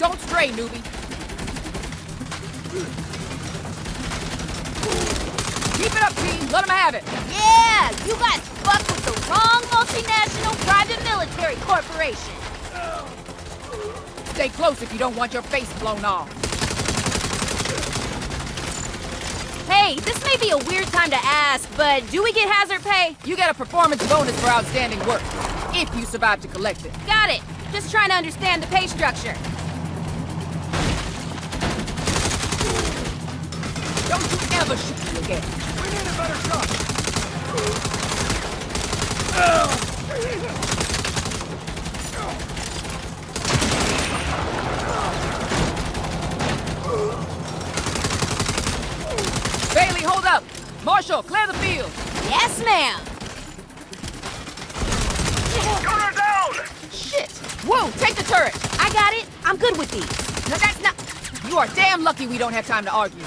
Don't stray, newbie. Keep it up, team. Let them have it. Yeah, you guys fucked with the wrong multinational private military corporation. Stay close if you don't want your face blown off. Hey, this may be a weird time to ask, but do we get hazard pay? You get a performance bonus for outstanding work, if you survive to collect it. Got it. Just trying to understand the pay structure. Don't you ever shoot me again. We need a better shot. Bailey, hold up. Marshall, clear the field. Yes, ma'am. Gunner down! Shit. Whoa, take the turret. I got it. I'm good with these. No, that's not... You are damn lucky we don't have time to argue.